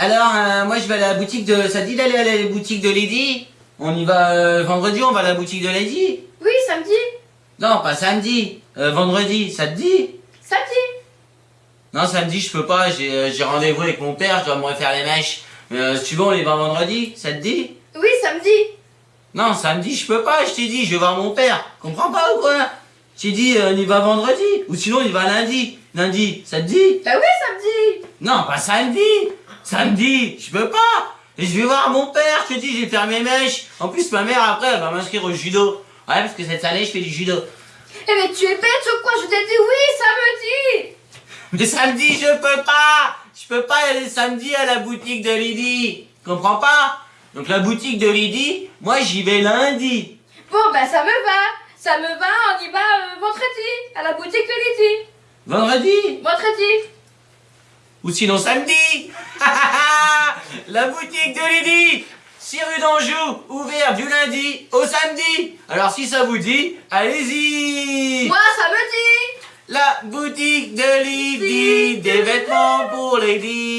Alors, euh, moi je vais à la boutique de... Ça te dit d'aller à la boutique de Lady? On y va euh, vendredi, on va à la boutique de Lady? Oui, samedi. Non, pas samedi. Euh, vendredi, ça te dit? Samedi. Non, samedi je peux pas, j'ai euh, j'ai rendez-vous avec mon père, je dois me refaire les mèches. Mais euh, si tu veux, on y va vendredi, ça te dit? Oui, samedi. Non, samedi je peux pas, je t'ai dit, je vais voir mon père. Comprends pas ou quoi? Je t'ai dit, euh, on y va vendredi. Ou sinon, on y va lundi. Lundi, ça te dit? Bah oui, samedi. Non, pas samedi Samedi, je peux pas Et je vais voir mon père, je te dis, je vais faire mes mèches. En plus, ma mère, après, elle va m'inscrire au judo. Ouais, parce que cette année, je fais du judo. Eh mais tu es bête ou quoi? Je t'ai dit oui, samedi. Mais samedi, je peux pas Je peux pas aller samedi à la boutique de Lydie. Comprends pas? Donc la boutique de Lydie, moi, j'y vais lundi. Bon, bah ça me va. Ça me va, on y va euh, vendredi, à la boutique de Lydie. Vendredi? Vendredi. Ou sinon samedi La boutique de Lydie 6 rue d'Anjou, ouvert du lundi au samedi. Alors si ça vous dit, allez-y Moi, samedi. La boutique de Lydie, des vêtements pour Lady.